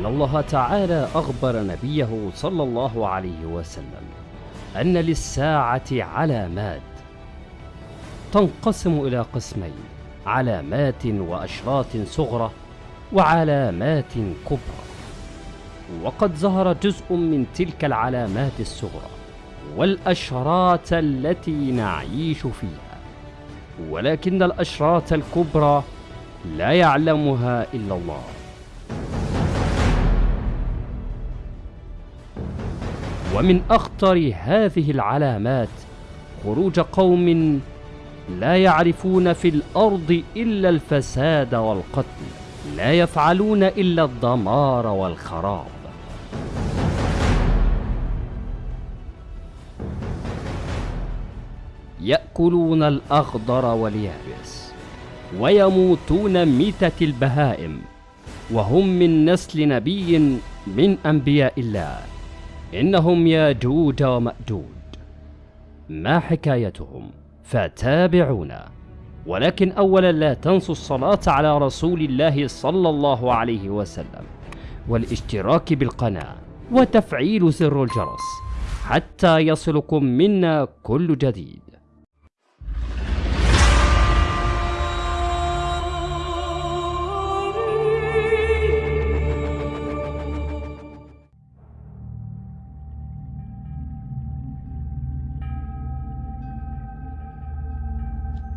أن الله تعالى أخبر نبيه صلى الله عليه وسلم أن للساعة علامات تنقسم إلى قسمين علامات وأشراط صغرى وعلامات كبرى. وقد ظهر جزء من تلك العلامات الصغرى والأشراط التي نعيش فيها ولكن الأشراط الكبرى لا يعلمها إلا الله. ومن أخطر هذه العلامات خروج قوم لا يعرفون في الأرض إلا الفساد والقتل لا يفعلون إلا الدمار والخراب. يأكلون الأخضر واليابس ويموتون ميتة البهائم وهم من نسل نبي من أنبياء الله. إنهم ياجوج ومأجوج ما حكايتهم؟ فتابعونا ولكن أولا لا تنسوا الصلاة على رسول الله صلى الله عليه وسلم والاشتراك بالقناة وتفعيل زر الجرس حتى يصلكم منا كل جديد.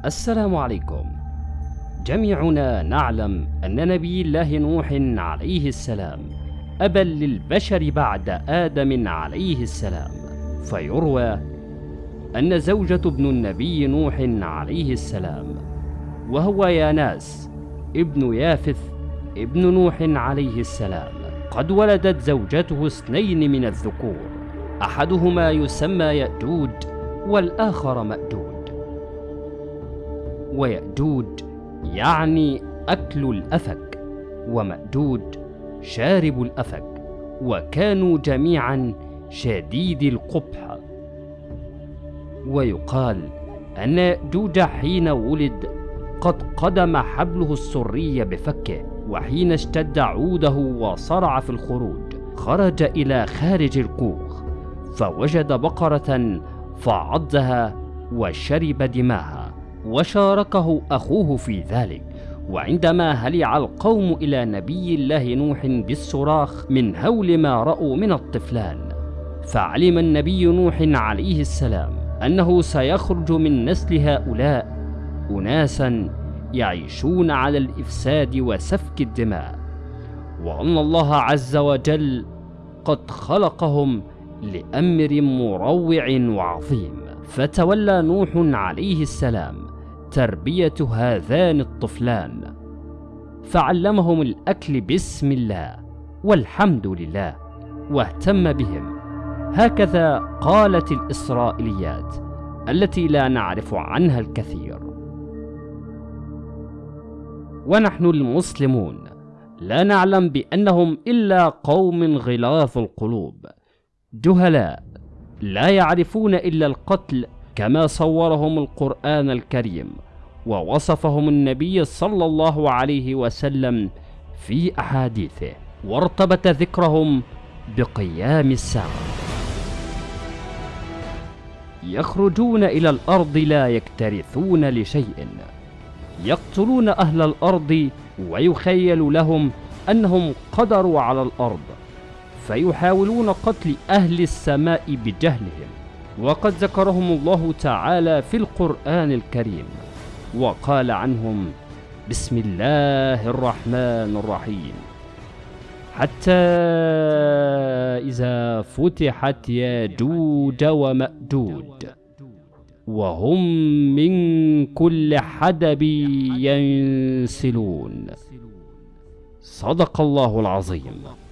السلام عليكم. جميعنا نعلم أن نبي الله نوح عليه السلام أبا للبشر بعد آدم عليه السلام. فيروى أن زوجة ابن النبي نوح عليه السلام وهو ياناس ابن يافث ابن نوح عليه السلام. قد ولدت زوجته اثنين من الذكور أحدهما يسمى يأجوج والآخر مأجوج. ويأجوج يعني أكل الأفك ومأجوج شارب الأفك وكانوا جميعا شديد القبح. ويقال أن يأجوج حين ولد قد قدم حبله السري بفكه وحين اشتد عوده وصرع في الخروج خرج إلى خارج الكوخ فوجد بقرة فعضها وشرب دماها. وشاركه أخوه في ذلك. وعندما هلع القوم إلى نبي الله نوح بالصراخ من هول ما رأوا من الطفلان فعلم النبي نوح عليه السلام أنه سيخرج من نسل هؤلاء أناسا يعيشون على الإفساد وسفك الدماء. وأن الله عز وجل قد خلقهم لأمر مروع وعظيم. فتولى نوح عليه السلام تربية هذان الطفلان. فعلمهم الأكل بسم الله والحمد لله واهتم بهم. هكذا قالت الإسرائيليات التي لا نعرف عنها الكثير. ونحن المسلمون لا نعلم بأنهم إلا قوم غلاظ القلوب. جهلاء لا يعرفون إلا القتل كما صورهم القرآن الكريم ووصفهم النبي صلى الله عليه وسلم في أحاديثه وارتبط ذكرهم بقيام الساعة. يخرجون إلى الأرض لا يكترثون لشيء. يقتلون أهل الأرض ويخيل لهم أنهم قدروا على الأرض فيحاولون قتل أهل السماء بجهلهم. وقد ذكرهم الله تعالى في القرآن الكريم وقال عنهم بسم الله الرحمن الرحيم. حتى إذا فتحت ياجوج ومأجوج وهم من كل حدب ينسلون. صدق الله العظيم.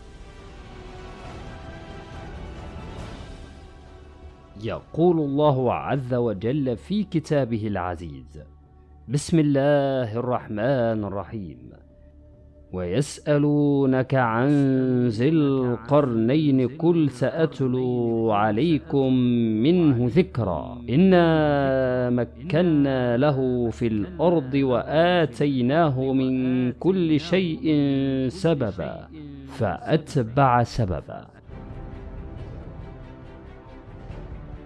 يقول الله عز وجل في كتابه العزيز. بسم الله الرحمن الرحيم. ويسألونك عن ذي القرنين كل سأتلو عليكم منه ذكرا. إنا مكنا له في الأرض وآتيناه من كل شيء سببا فأتبع سببا.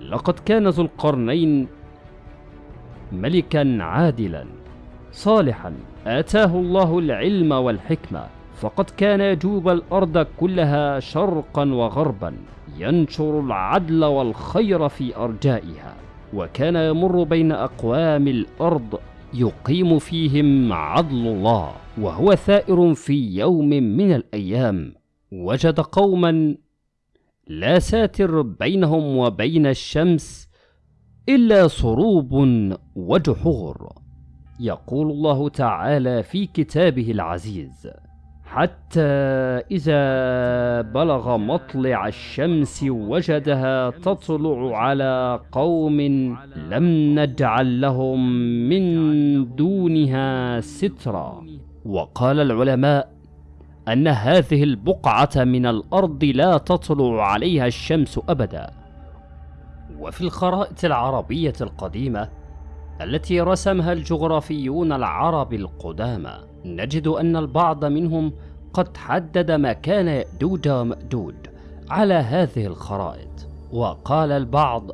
لقد كان ذو القرنين ملكا عادلا صالحا. آتاه الله العلم والحكمة فقد كان يجوب الأرض كلها شرقا وغربا ينشر العدل والخير في أرجائها وكان يمر بين أقوام الأرض يقيم فيهم عدل الله وهو ثائر في يوم من الأيام. وجد قوما لا ساتر بينهم وبين الشمس إلا صروب وجحور. يقول الله تعالى في كتابه العزيز حتى إذا بلغ مطلع الشمس وجدها تطلع على قوم لم نجعل لهم من دونها سترا. وقال العلماء أن هذه البقعة من الأرض لا تطلع عليها الشمس أبدا. وفي الخرائط العربية القديمة التي رسمها الجغرافيون العرب القدامى نجد أن البعض منهم قد حدد مكان يأجوج ومأجوج على هذه الخرائط وقال البعض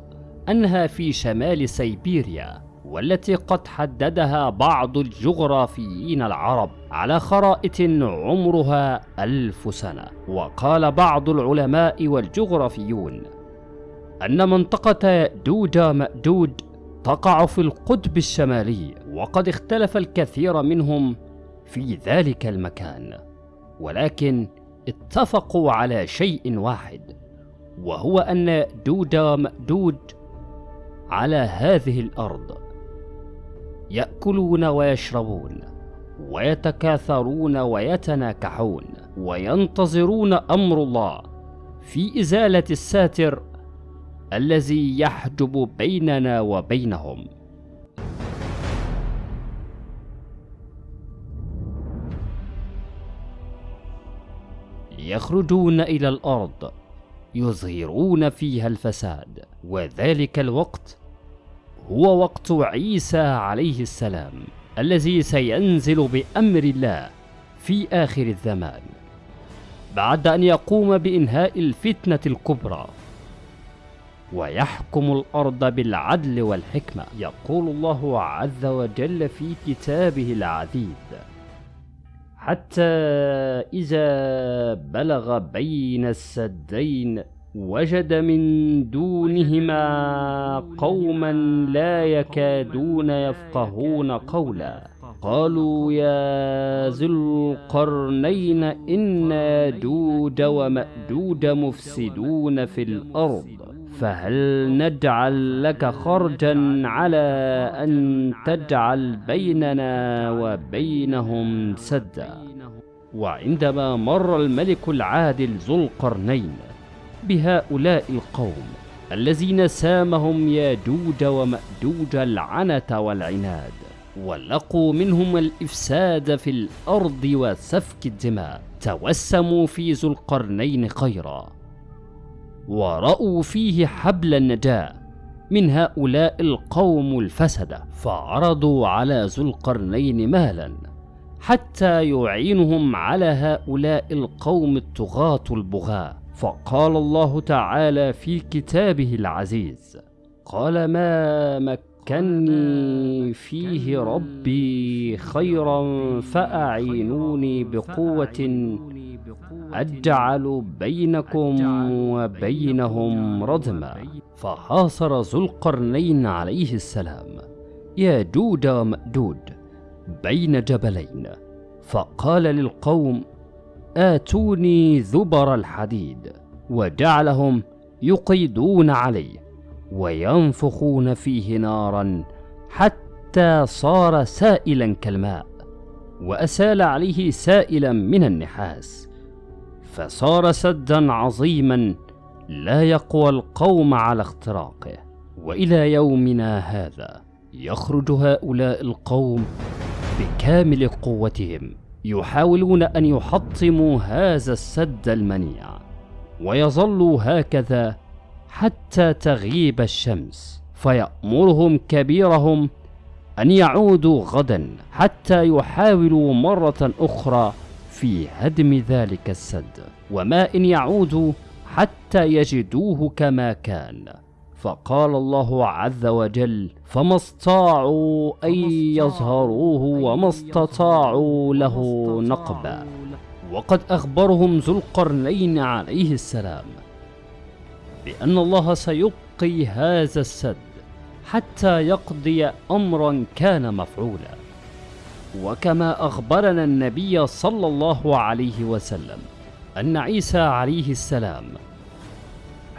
أنها في شمال سيبيريا. والتي قد حددها بعض الجغرافيين العرب على خرائط عمرها ألف سنة. وقال بعض العلماء والجغرافيون أن منطقة يأجوج ومأجوج تقع في القطب الشمالي وقد اختلف الكثير منهم في ذلك المكان ولكن اتفقوا على شيء واحد وهو أن يأجوج ومأجوج على هذه الأرض. يأكلون ويشربون ويتكاثرون ويتناكحون وينتظرون أمر الله في إزالة الساتر الذي يحجب بيننا وبينهم. يخرجون إلى الأرض يظهرون فيها الفساد وذلك الوقت هو وقت عيسى عليه السلام الذي سينزل بأمر الله في آخر الزمان بعد أن يقوم بإنهاء الفتنة الكبرى. ويحكم الأرض بالعدل والحكمة يقول الله عز وجل في كتابه العزيز. حتى إذا بلغ بين السدين وجد من دونهما قوما لا يكادون يفقهون قولا. قالوا يا ذي القرنين إن ياجوج ومأجوج مفسدون في الأرض فهل نجعل لك خرجا على أن تجعل بيننا وبينهم سدا؟ وعندما مر الملك العادل ذو القرنين بهؤلاء القوم الذين سامهم ياجوج ومأجوج العنة والعناد ولقوا منهم الإفساد في الأرض وسفك الدماء توسموا في ذو القرنين خيرا ورأوا فيه حبل النجاة من هؤلاء القوم الفسدة فعرضوا على ذو القرنين مالا حتى يعينهم على هؤلاء القوم الطغاة البغاة. فقال الله تعالى في كتابه العزيز قال ما مكني فيه ربي خيرا فأعينوني بقوة أجعل بينكم وبينهم ردما فحاصر ذو القرنين عليه السلام ياجوج ومأجوج بين جبلين. فقال للقوم آتوني ذبر الحديد وجعلهم يقيدون عليه وينفخون فيه نارا حتى صار سائلا كالماء وأسال عليه سائلا من النحاس. فصار سدا عظيما لا يقوى القوم على اختراقه. وإلى يومنا هذا يخرج هؤلاء القوم بكامل قوتهم. يحاولون أن يحطموا هذا السد المنيع ويظلوا هكذا حتى تغيب الشمس. فيأمرهم كبيرهم أن يعودوا غدا حتى يحاولوا مرة أخرى في هدم ذلك السد وما إن يعودوا حتى يجدوه كما كان. فقال الله عز وجل فما استطاعوا أن يظهروه وما استطاعوا له نقبا. وقد أخبرهم ذو القرنين عليه السلام بأن الله سيبقي هذا السد حتى يقضي أمرا كان مفعولا. وكما أخبرنا النبي صلى الله عليه وسلم أن عيسى عليه السلام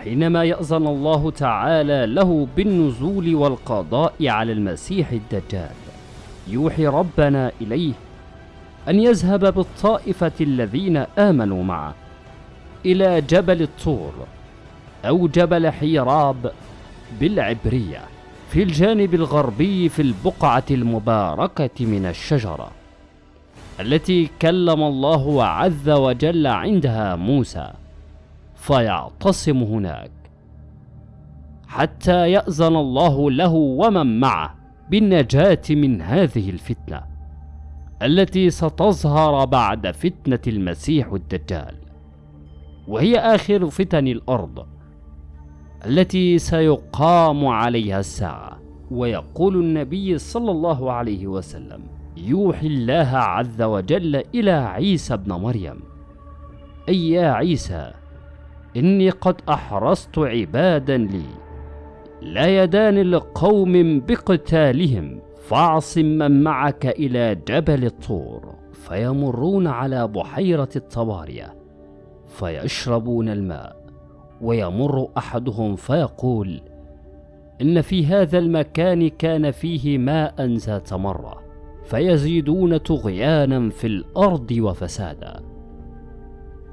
حينما يأذن الله تعالى له بالنزول والقضاء على المسيح الدجال يوحي ربنا إليه أن يذهب بالطائفة الذين آمنوا معه إلى جبل الطور أو جبل حيراب بالعبرية في الجانب الغربي في البقعة المباركة من الشجرة التي كلم الله عز وجل عندها موسى. فيعتصم هناك. حتى يأذن الله له ومن معه بالنجاة من هذه الفتنة التي ستظهر بعد فتنة المسيح الدجال. وهي آخر فتن الأرض التي سيقام عليها الساعة. ويقول النبي صلى الله عليه وسلم يوحي الله عز وجل إلى عيسى ابن مريم. أي يا عيسى إني قد أحرصت عبادا لي لا يدان لقوم بقتالهم فاعصم من معك إلى جبل الطور فيمرون على بحيرة الطبارية فيشربون الماء ويمر أحدهم فيقول إن في هذا المكان كان فيه ماء ذات مرة فيزيدون طغيانا في الأرض وفسادا.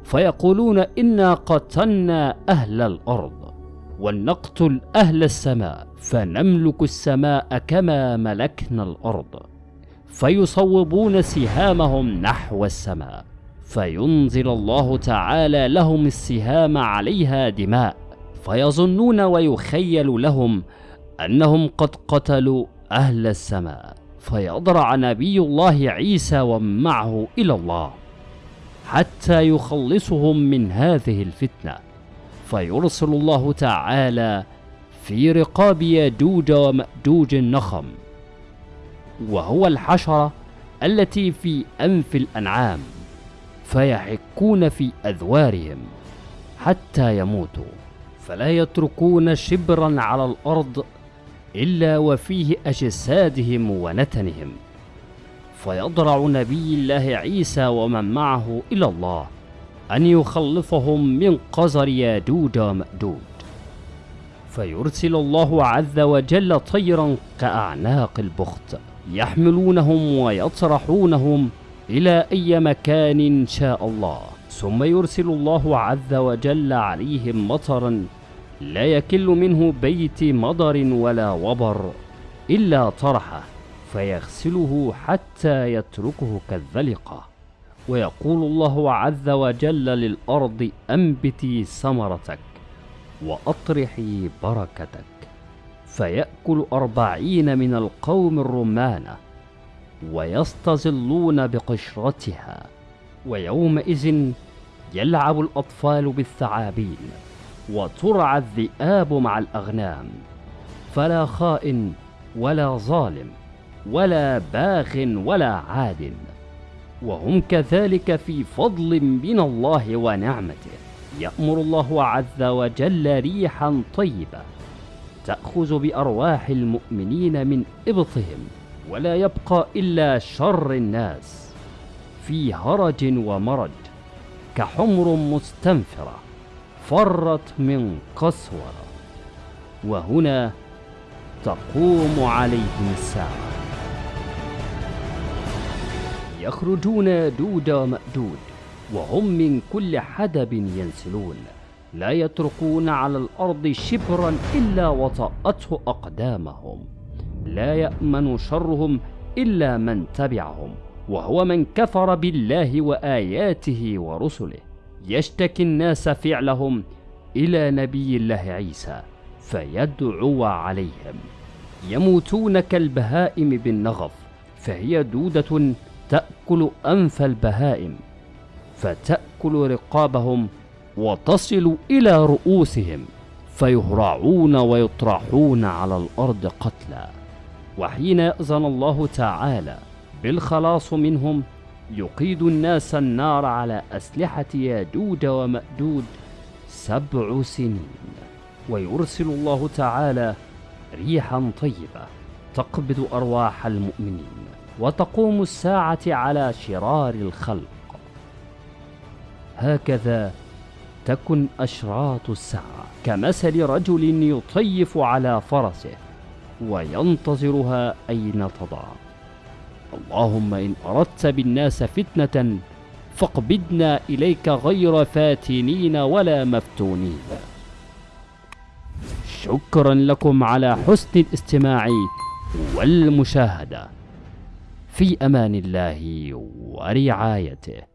فيقولون إنا قتلنا أهل الأرض ولنقتل أهل السماء فنملك السماء كما ملكنا الأرض فيصوبون سهامهم نحو السماء فينزل الله تعالى لهم السهام عليها دماء فيظنون ويخيل لهم أنهم قد قتلوا أهل السماء فيضرع نبي الله عيسى ومعه إلى الله حتى يخلصهم من هذه الفتنة. فيرسل الله تعالى في رقاب يجوج ومأجوج النخم. وهو الحشرة التي في أنف الأنعام. فيحكون في أذوارهم حتى يموتوا. فلا يتركون شبرا على الأرض إلا وفيه أجسادهم ونتنهم. فيضرع نبي الله عيسى ومن معه إلى الله أن يخلصهم من قزر ياجوج ومأجوج فيرسل الله عز وجل طيرا كأعناق البخت يحملونهم ويطرحونهم إلى أي مكان شاء الله. ثم يرسل الله عز وجل عليهم مطرا لا يكل منه بيت مضر ولا وبر إلا طرحه. فيغسله حتى يتركه كالذلقة. ويقول الله عز وجل للأرض أنبتي ثمرتك وأطرحي بركتك. فيأكل أربعين من القوم الرمانة ويستظلون بقشرتها. ويومئذ يلعب الأطفال بالثعابين وترعى الذئاب مع الأغنام. فلا خائن ولا ظالم. ولا باغ ولا عاد وهم كذلك في فضل من الله ونعمته. يأمر الله عز وجل ريحا طيبة تأخذ بأرواح المؤمنين من إبطهم ولا يبقى إلا شر الناس في هرج ومرج كحمر مستنفرة فرت من قسورة. وهنا تقوم عليهم الساعة. يخرجون دود ومأدود وهم من كل حدب ينسلون. لا يتركون على الأرض شبرا إلا وطأته أقدامهم. لا يأمن شرهم إلا من تبعهم وهو من كفر بالله وآياته ورسله. يشتكي الناس فعلهم إلى نبي الله عيسى فيدعو عليهم. يموتون كالبهائم بالنغف فهي دودة تأكل أنف البهائم فتأكل رقابهم وتصل إلى رؤوسهم فيهرعون ويطرحون على الأرض قتلى وحين يأذن الله تعالى بالخلاص منهم يقيد الناس النار على أسلحة ياجوج ومأجوج سبع سنين. ويرسل الله تعالى ريحا طيبة تقبض أرواح المؤمنين. وتقوم الساعة على شرار الخلق. هكذا تكن أشراط الساعة كمثل رجل يطيف على فرسه وينتظرها أين تضع. اللهم إن أردت بالناس فتنة فاقبضنا إليك غير فاتنين ولا مفتونين. شكرا لكم على حسن الاستماع والمشاهدة. في أمان الله ورعايته.